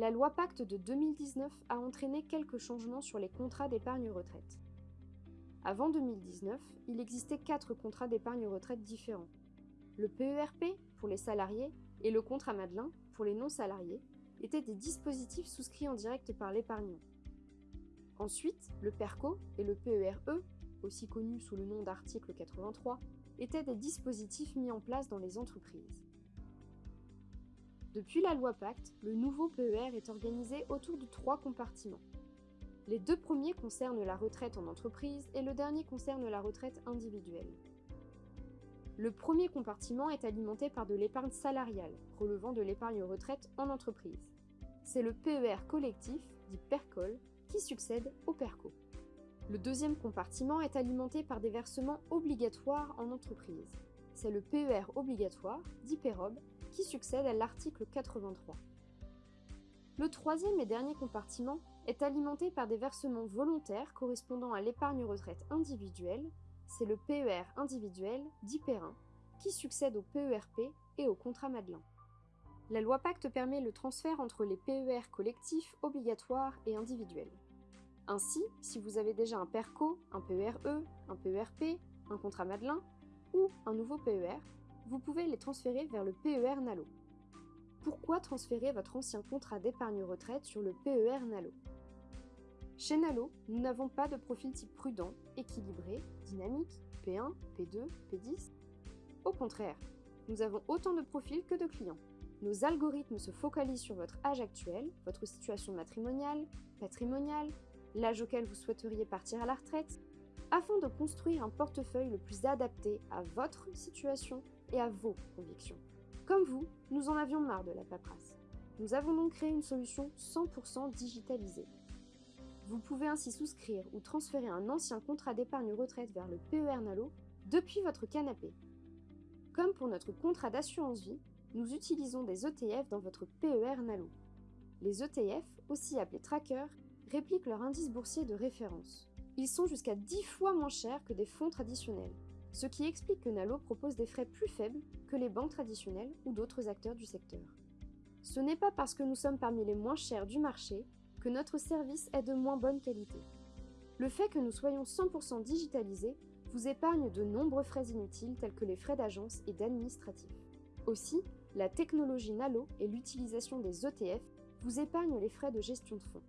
La loi Pacte de 2019 a entraîné quelques changements sur les contrats d'épargne retraite. Avant 2019, il existait quatre contrats d'épargne retraite différents. Le PERP pour les salariés et le contrat Madelin pour les non-salariés étaient des dispositifs souscrits en direct par l'épargnant. Ensuite, le PERCO et le PERE, aussi connus sous le nom d'article 83, étaient des dispositifs mis en place dans les entreprises. Depuis la loi Pacte, le nouveau PER est organisé autour de trois compartiments. Les deux premiers concernent la retraite en entreprise et le dernier concerne la retraite individuelle. Le premier compartiment est alimenté par de l'épargne salariale, relevant de l'épargne retraite en entreprise. C'est le PER collectif, dit PERCOL, qui succède au PERCO. Le deuxième compartiment est alimenté par des versements obligatoires en entreprise. C'est le PER obligatoire, dit PEROB, qui succède à l'article 83. Le troisième et dernier compartiment est alimenté par des versements volontaires correspondant à l'épargne retraite individuelle, c'est le PER individuel, dit PERIN, qui succède au PERP et au contrat Madelin. La loi Pacte permet le transfert entre les PER collectifs, obligatoires et individuels. Ainsi, si vous avez déjà un PERCO, un PERE, un PERP, un contrat Madelin ou un nouveau PER, vous pouvez les transférer vers le PER NALO. Pourquoi transférer votre ancien contrat d'épargne retraite sur le PER NALO? Chez NALO, nous n'avons pas de profil type prudent, équilibré, dynamique, P1, P2, P10. Au contraire, nous avons autant de profils que de clients. Nos algorithmes se focalisent sur votre âge actuel, votre situation matrimoniale, patrimoniale, l'âge auquel vous souhaiteriez partir à la retraite, afin de construire un portefeuille le plus adapté à votre situation et à vos convictions. Comme vous, nous en avions marre de la paperasse. Nous avons donc créé une solution 100% digitalisée. Vous pouvez ainsi souscrire ou transférer un ancien contrat d'épargne retraite vers le PER Nalo depuis votre canapé. Comme pour notre contrat d'assurance vie, nous utilisons des ETF dans votre PER Nalo. Les ETF, aussi appelés trackers, répliquent leur indice boursier de référence. Ils sont jusqu'à 10 fois moins chers que des fonds traditionnels, ce qui explique que Nalo propose des frais plus faibles que les banques traditionnelles ou d'autres acteurs du secteur. Ce n'est pas parce que nous sommes parmi les moins chers du marché que notre service est de moins bonne qualité. Le fait que nous soyons 100% digitalisés vous épargne de nombreux frais inutiles tels que les frais d'agence et d'administratif. Aussi, la technologie Nalo et l'utilisation des ETF vous épargnent les frais de gestion de fonds.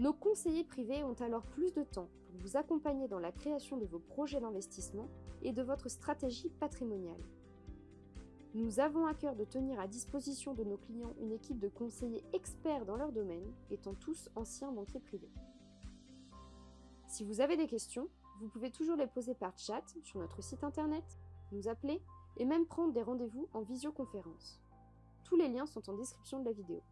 Nos conseillers privés ont alors plus de temps pour vous accompagner dans la création de vos projets d'investissement et de votre stratégie patrimoniale. Nous avons à cœur de tenir à disposition de nos clients une équipe de conseillers experts dans leur domaine, étant tous anciens banquiers privés. Si vous avez des questions, vous pouvez toujours les poser par chat sur notre site internet, nous appeler et même prendre des rendez-vous en visioconférence. Tous les liens sont en description de la vidéo.